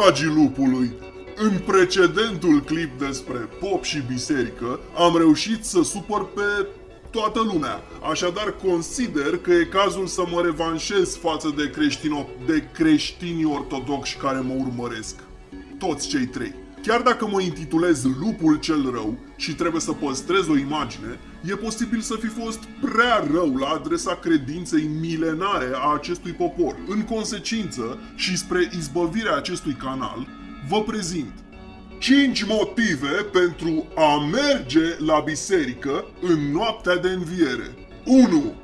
Dragii lupului, în precedentul clip despre pop și biserică, am reușit să supăr pe toată lumea. Așadar, consider că e cazul să mă revanșez față de, creștino, de creștinii ortodoxi care mă urmăresc. Toți cei trei. Chiar dacă mă intitulez Lupul cel rău și trebuie să păstrez o imagine, e posibil să fi fost prea rău la adresa credinței milenare a acestui popor. În consecință și spre izbăvirea acestui canal, vă prezint 5 motive pentru a merge la biserică în noaptea de înviere. 1.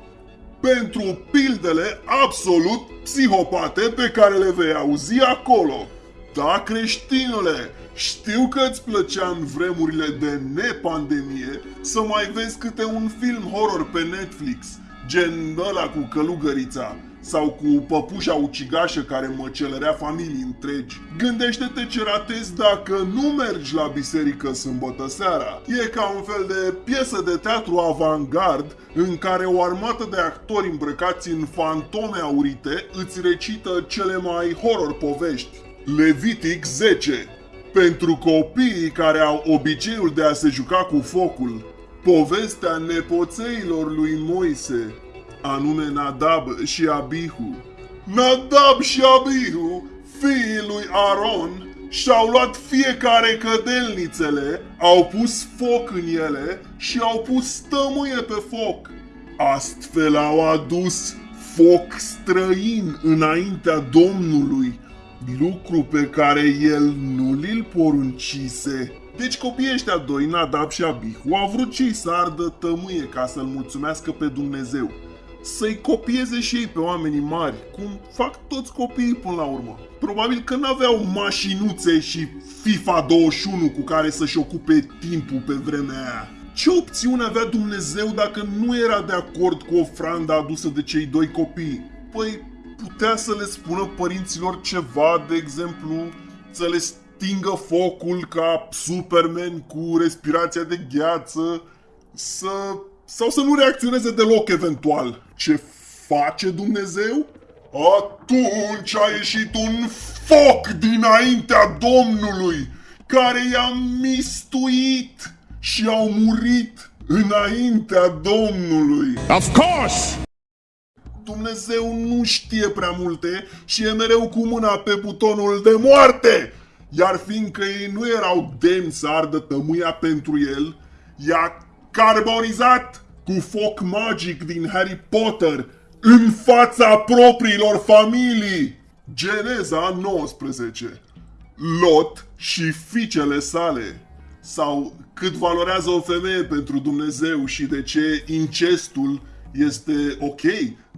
Pentru pildele absolut psihopate pe care le vei auzi acolo. Da, creștinule, știu că îți plăcea în vremurile de nepandemie să mai vezi câte un film horror pe Netflix, gen ăla cu călugărița, sau cu păpușa ucigașă care măcelărea familii întregi. Gândește-te ce ratezi dacă nu mergi la biserică sâmbătă seara. E ca un fel de piesă de teatru avantgard în care o armată de actori îmbrăcați în fantome aurite îți recită cele mai horror povești. Levitic 10 Pentru copiii care au obiceiul de a se juca cu focul, povestea nepoțeilor lui Moise, anume Nadab și Abihu. Nadab și Abihu, fiii lui Aron, și-au luat fiecare cădelnițele, au pus foc în ele și au pus stămâie pe foc. Astfel au adus foc străin înaintea Domnului, lucru pe care el nu l poruncise. Deci copiii ăștia doi, Nadab și Abihu, au vrut și să ardă tămâie ca să-l mulțumească pe Dumnezeu să-i copieze și ei pe oamenii mari, cum fac toți copiii până la urmă. Probabil că n-aveau mașinuțe și FIFA 21 cu care să-și ocupe timpul pe vremea aia. Ce opțiune avea Dumnezeu dacă nu era de acord cu ofranda adusă de cei doi copii? Păi putea să le spună părinților ceva, de exemplu, să le stingă focul ca Superman cu respirația de gheață, să sau să nu reacționeze deloc eventual. Ce face Dumnezeu? Atunci a ieșit un foc dinaintea Domnului, care i-a mistuit și au murit înaintea Domnului. Of course! Dumnezeu nu știe prea multe și e mereu cu mâna pe butonul de moarte. Iar fiindcă ei nu erau demni să ardă tămâia pentru el, i-a carbonizat cu foc magic din Harry Potter în fața propriilor familii. Geneza 19 Lot și fiicele sale sau cât valorează o femeie pentru Dumnezeu și de ce incestul este ok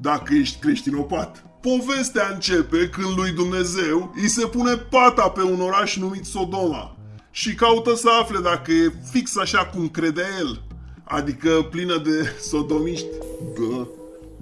dacă ești creștinopat. Povestea începe când lui Dumnezeu îi se pune pata pe un oraș numit Sodoma și caută să afle dacă e fix așa cum crede el adică plină de sodomiști. Bă,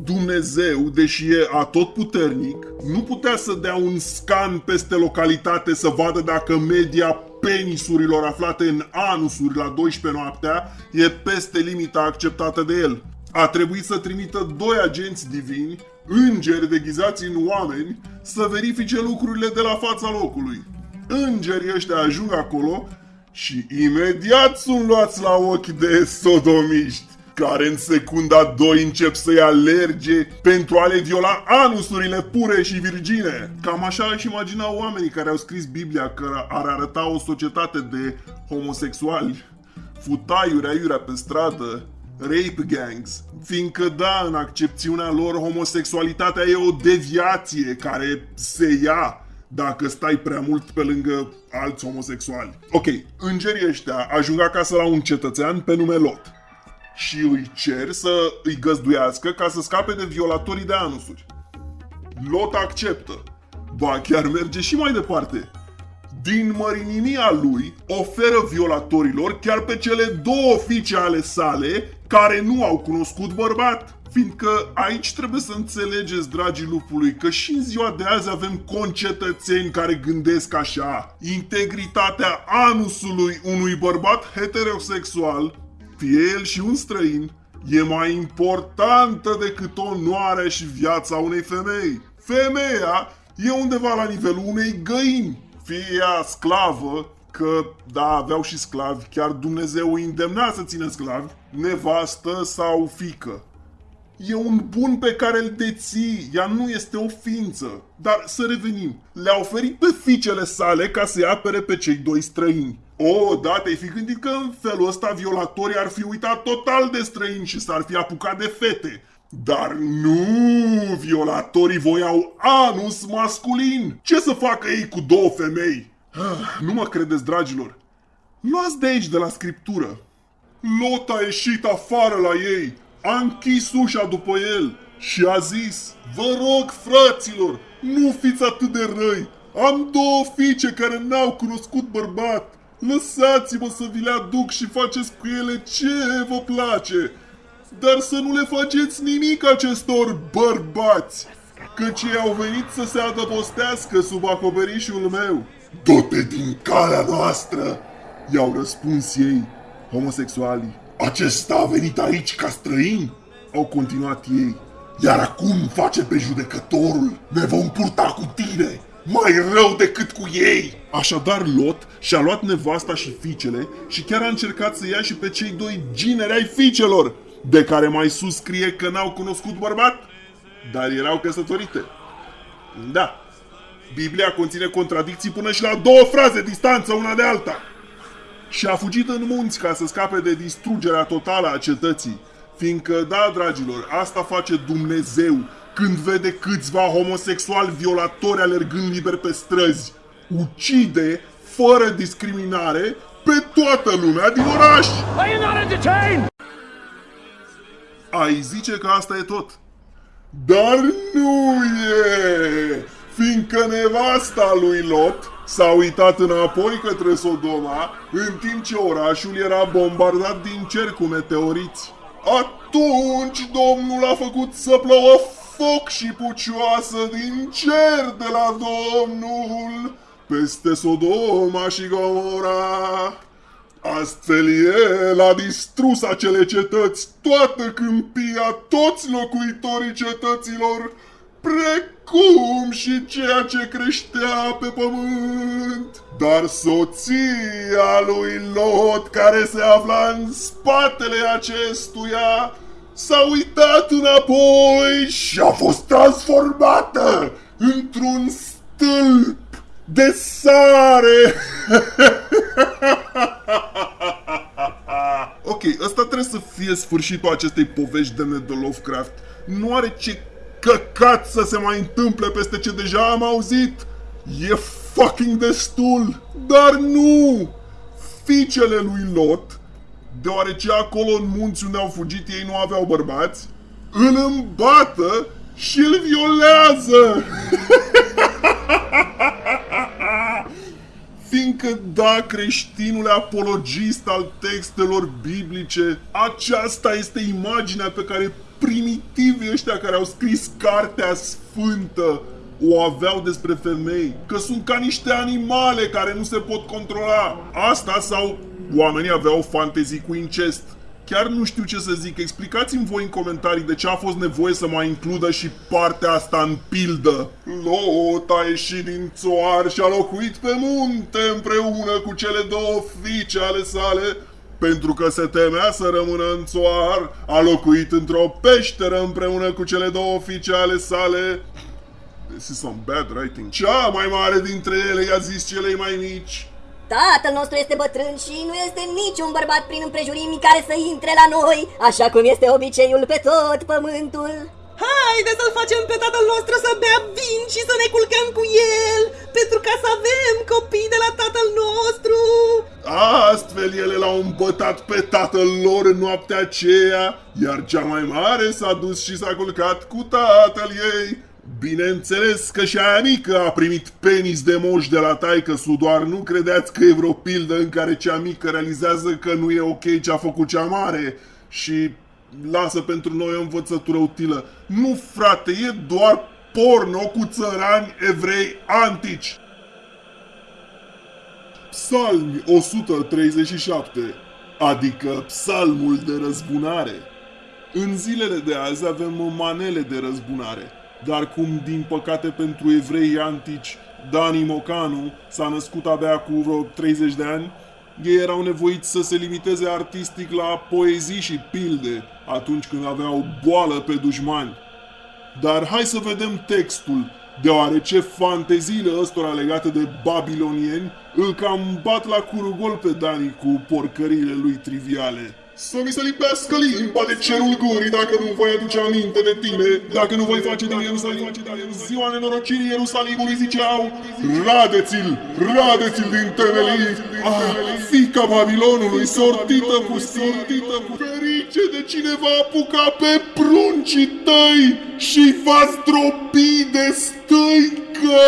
Dumnezeu, deși e atotputernic, nu putea să dea un scan peste localitate să vadă dacă media penisurilor aflate în anusuri la 12 noaptea e peste limita acceptată de el. A trebuit să trimită doi agenți divini, îngeri deghizați în oameni, să verifice lucrurile de la fața locului. Îngerii ăștia ajung acolo și imediat sunt luați la ochi de sodomiști care în secunda 2 încep să-i alerge pentru a le viola anusurile pure și virgine. Cam așa își imaginau oamenii care au scris Biblia că ar arăta o societate de homosexuali, futaiuri aiurea pe stradă, rape gangs, fiindcă da, în accepțiunea lor homosexualitatea e o deviație care se ia dacă stai prea mult pe lângă alți homosexuali. Ok, îngerii ăștia ajung acasă la un cetățean pe nume Lot și îi cer să îi găzduiască ca să scape de violatorii de anusuri. Lot acceptă. Ba chiar merge și mai departe. Din mărinimia lui oferă violatorilor chiar pe cele două fiice ale sale care nu au cunoscut bărbat. Fiindcă aici trebuie să înțelegeți, dragii lupului, că și în ziua de azi avem concetățeni care gândesc așa. Integritatea anusului unui bărbat heterosexual, fie el și un străin, e mai importantă decât onoarea și viața unei femei. Femeia e undeva la nivelul unei găini, fie ea sclavă, că, da, aveau și sclavi, chiar Dumnezeu îi îndemna să țină sclavi, nevastă sau fică. E un bun pe care îl deții, ea nu este o ființă. Dar să revenim. Le-a oferit pe fiicele sale ca să-i apere pe cei doi străini. O, da, te-ai fi gândit că în felul ăsta violatorii ar fi uitat total de străini și s-ar fi apucat de fete. Dar nu, violatorii voiau anus masculin. Ce să facă ei cu două femei? Ah, nu mă credeți, dragilor. Luați de aici, de la scriptură. Lot a ieșit afară la ei, a închis ușa după el și a zis, Vă rog, fraților, nu fiți atât de răi. Am două fiice care n-au cunoscut bărbat. Lăsați-mă să vi le aduc și faceți cu ele ce vă place. Dar să nu le faceți nimic acestor bărbați, căci ei au venit să se adăpostească sub acoperișul meu. Du-te din calea noastră, i-au răspuns ei, homosexualii. Acesta a venit aici ca străin, au continuat ei. Iar acum face pe judecătorul, ne vom purta cu tine, mai rău decât cu ei. Așadar Lot și-a luat nevasta și fiicele și chiar a încercat să ia și pe cei doi gineri ai fiicelor, de care mai sus scrie că n-au cunoscut bărbat, dar erau căsătorite. Da, Biblia conține contradicții până și la două fraze distanță una de alta. Și a fugit în munți ca să scape de distrugerea totală a cetății. Fiindcă, da, dragilor, asta face Dumnezeu când vede câțiva homosexuali violatori alergând liber pe străzi. Ucide, fără discriminare, pe toată lumea din oraș! Are you not entertained? Ai zice că asta e tot. Dar nu e! Fiindcă nevasta lui Lot s-a uitat înapoi către Sodoma, în timp ce orașul era bombardat din cer cu meteoriți. Atunci Domnul a făcut să plouă foc și pucioasă din cer de la Domnul peste Sodoma și Gomora. Astfel el a distrus acele cetăți, toată câmpia, toți locuitorii cetăților, precum și ceea ce creștea pe pământ. Dar soția lui Lot, care se afla în spatele acestuia, s-a uitat înapoi și a fost transformată într-un stâlp de sare. ok, ăsta trebuie să fie sfârșitul acestei povești de de Lovecraft. Nu are ce căcat să se mai întâmple peste ce deja am auzit. E fucking destul. Dar nu! Fiicele lui Lot, deoarece acolo în munți unde au fugit ei nu aveau bărbați, îl îmbată și îl violează. Fiindcă, da, creștinul apologist al textelor biblice, aceasta este imaginea pe care primitivii ăștia care au scris cartea sfântă o aveau despre femei, că sunt ca niște animale care nu se pot controla. Asta sau oamenii aveau fantezii cu incest. Chiar nu știu ce să zic, explicați-mi voi în comentarii de ce a fost nevoie să mai includă și partea asta în pildă. Lot a ieșit din țoar și a locuit pe munte împreună cu cele două fiice ale sale, pentru că se temea să rămână în țoar, a locuit într-o peșteră împreună cu cele două fiice ale sale. This is some bad writing. Cea mai mare dintre ele i-a zis celei mai mici. Tatăl nostru este bătrân și nu este niciun bărbat prin împrejurimi care să intre la noi, așa cum este obiceiul pe tot pământul. Haide să-l facem pe tatăl nostru să bea vin și să ne culcăm cu el, pentru ca să avem copii de la tatăl nostru. Astfel ele l-au îmbătat pe tatăl lor în noaptea aceea, iar cea mai mare s-a dus și s-a culcat cu tatăl ei. Bineînțeles că și aia mică a primit penis de moș de la taică su, doar nu credeți că e vreo pildă în care cea mică realizează că nu e ok ce a făcut cea mare și lasă pentru noi o învățătură utilă. Nu, frate, e doar porno cu țărani evrei antici. Psalmi 137, adică psalmul de răzbunare. În zilele de azi avem manele de răzbunare. dar cum din păcate pentru evreii antici Dani Mocanu s-a născut abia cu vreo 30 de ani, ei erau nevoiți să se limiteze artistic la poezii și pilde atunci când aveau boală pe dușmani. Dar hai să vedem textul, deoarece fanteziile ăstora legate de babilonieni îl cam bat la curugol pe Dani cu porcările lui triviale. Să mi se lipească limba de cerul gurii dacă nu voi aduce aminte de tine, dacă nu voi face din Ierusalim, ziua nenorocirii Ierusalimului ziceau, radeți-l, radeți-l din temelii, ah, fica Babilonului, sortită cu sortită cu ferice de cine va apuca pe pruncii tăi și va stropi de stăică.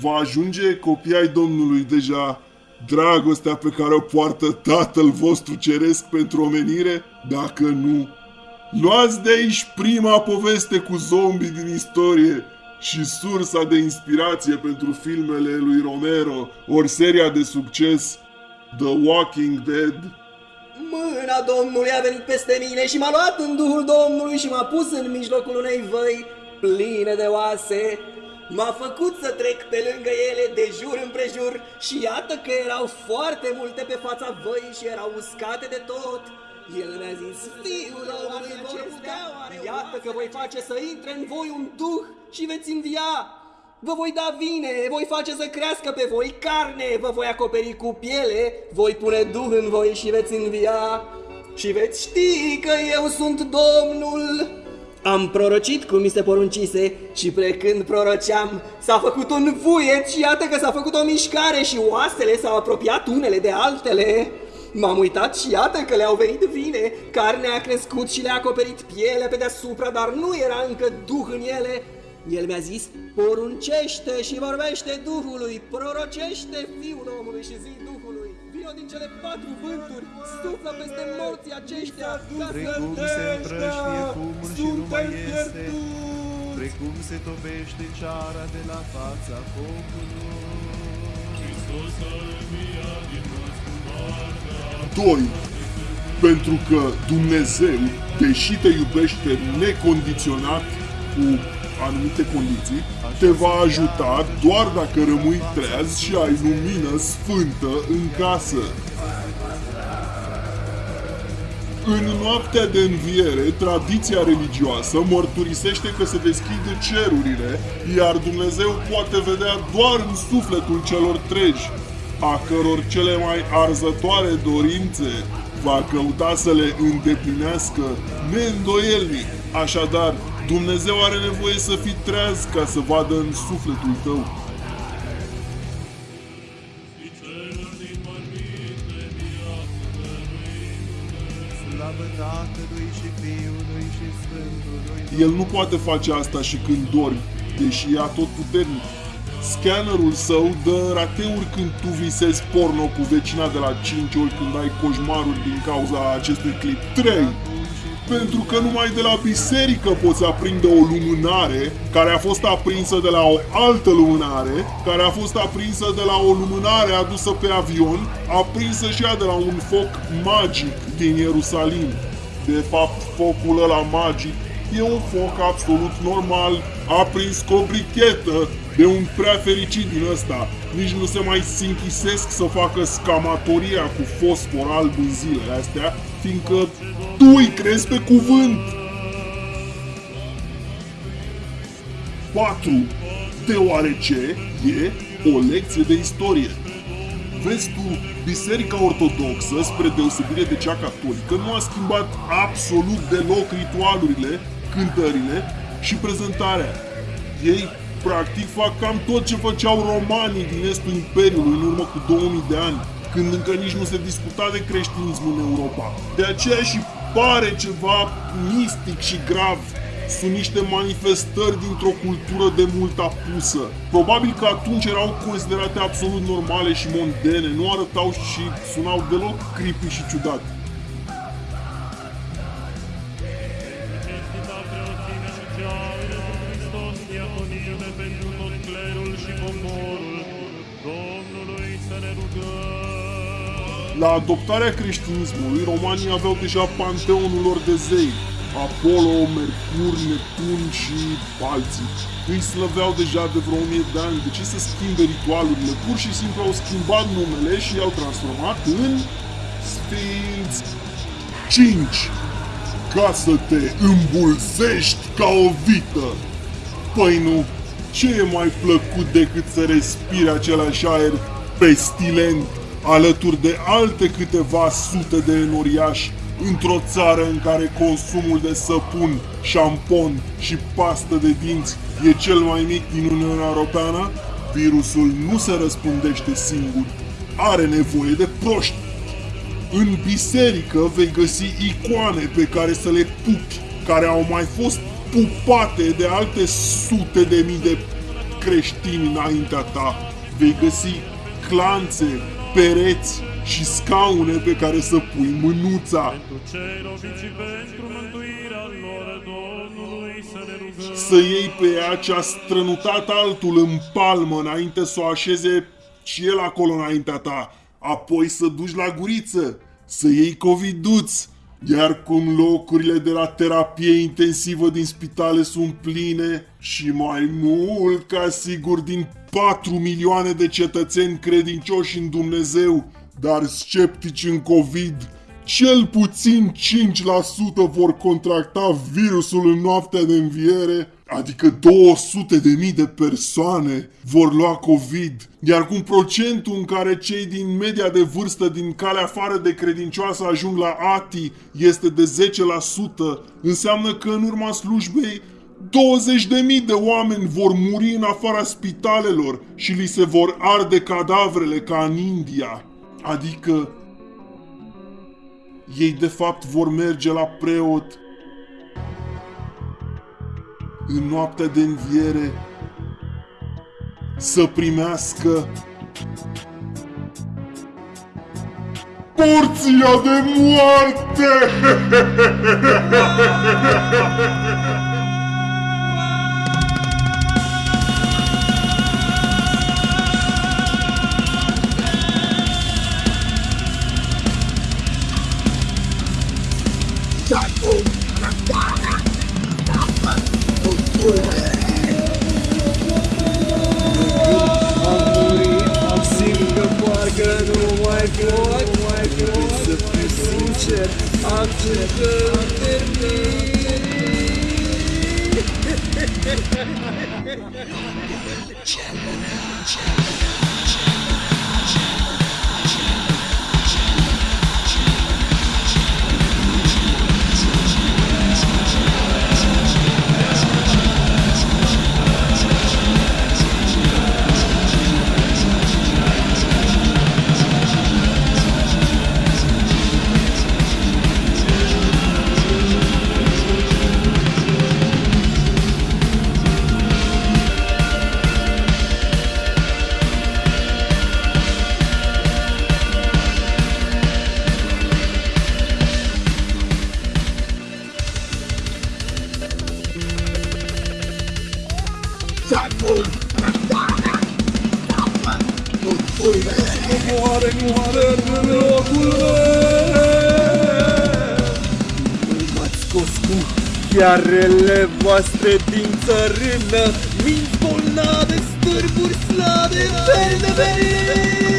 Va ajunge copii ai Domnului deja dragostea pe care o poartă Tatăl vostru Ceresc pentru omenire? Dacă nu, luați de aici prima poveste cu zombii din istorie și sursa de inspirație pentru filmele lui Romero, ori seria de succes The Walking Dead. Mâna Domnului a venit peste mine și m-a luat în Duhul Domnului și m-a pus în mijlocul unei văi pline de oase M-a făcut să trec pe lângă ele de jur împrejur și iată că erau foarte multe pe fața văii și erau uscate de tot. El mi-a zis, fiul omului vor putea, iată că voi face să intre în voi un duh și veți învia. Vă voi da vine, voi face să crească pe voi carne, vă voi acoperi cu piele, voi pune duh în voi și veți învia. Și veți ști că eu sunt Domnul. Am prorocit cum mi se poruncise și plecând proroceam, s-a făcut un vuiet și iată că s-a făcut o mișcare și oasele s-au apropiat unele de altele. M-am uitat și iată că le-au venit vine, carnea a crescut și le-a acoperit pielea pe deasupra, dar nu era încă duh în ele. El mi-a zis, poruncește și vorbește Duhului, prorocește Fiul omului și zi Duhului. Vino din cele patru vânturi, suflă peste morții aceștia, ca Precum se împrăștie fumul și nu mai este, precum se topește ceara de la fața focului. 2. Pentru că Dumnezeu, deși te iubește necondiționat cu anumite condiții, te va ajuta doar dacă rămâi treaz și ai lumină sfântă în casă. În noaptea de înviere, tradiția religioasă mărturisește că se deschid cerurile, iar Dumnezeu poate vedea doar în sufletul celor treji, a căror cele mai arzătoare dorințe va căuta să le îndeplinească neîndoielnic. Așadar, Dumnezeu are nevoie să fii treaz ca să vadă în sufletul tău. Slavă Tatălui și Fiului și Sfântului El nu poate face asta și când dormi, deși e tot puternic. Scannerul său dă rateuri când tu visezi porno cu vecina de la 5 ori când ai coșmaruri din cauza acestui clip. 3. Pentru că numai de la biserică poți aprinde o lumânare care a fost aprinsă de la o altă lumânare, care a fost aprinsă de la o lumânare adusă pe avion, aprinsă și ea de la un foc magic din Ierusalim. De fapt, focul ăla magic e un foc absolut normal, aprins cu o brichetă de un prea fericit din ăsta. Nici nu se mai sinchisesc să facă scamatoria cu fosfor alb în zilele astea, fiindcă tu îi crezi pe cuvânt. 4. Deoarece e o lecție de istorie. Vezi tu, Biserica Ortodoxă, spre deosebire de cea catolică, nu a schimbat absolut deloc ritualurile, cântările și prezentarea. Ei, practic, fac cam tot ce făceau romanii din estul Imperiului în urmă cu 2000 de ani, când încă nici nu se discuta de creștinism în Europa. De aceea și pare ceva mistic și grav sunt niște manifestări dintr-o cultură de mult apusă. Probabil că atunci erau considerate absolut normale și mondene, nu arătau și sunau deloc creepy și ciudat. La adoptarea creștinismului, romanii aveau deja panteonul lor de zei. Apollo, Mercur, Neptun și alții. Îi slăveau deja de vreo 1000 de ani. De ce să schimbe ritualurile? Pur și simplu au schimbat numele și i-au transformat în Sfinți 5 ca să te îmbulzești ca o vită. Păi nu, ce e mai plăcut decât să respiri același aer pestilent alături de alte câteva sute de enoriași într-o țară în care consumul de săpun, șampon și pastă de dinți e cel mai mic din Uniunea Europeană? Virusul nu se răspundește singur. Are nevoie de proști. În biserică vei găsi icoane pe care să le pupi, care au mai fost pupate de alte sute de mii de creștini înaintea ta. Vei găsi clanțe, pereți și scaune pe care să pui mânuța. Pentru cei robiți și pentru mântuirea lor Domnului să ne rugăm. Să iei pe ea ce a strănutat altul în palmă înainte să o așeze și el acolo înaintea ta. Apoi să duci la guriță, să iei coviduț. Iar cum locurile de la terapie intensivă din spitale sunt pline și mai mult ca sigur din 4 milioane de cetățeni credincioși în Dumnezeu, dar sceptici în COVID, cel puțin 5% vor contracta virusul în noaptea de înviere, adică 200 de mii de persoane vor lua COVID, iar cum procentul în care cei din media de vârstă din calea afară de credincioasă ajung la ATI este de 10%, înseamnă că în urma slujbei 20.000 de oameni vor muri în afara spitalelor și li se vor arde cadavrele ca în India. Adică ei de fapt vor merge la preot în noaptea de înviere să primească porția de moarte! Chandler, Chandler. Chiarele voastre din țărână Minți bolnave, stârburi slabe, verde, verde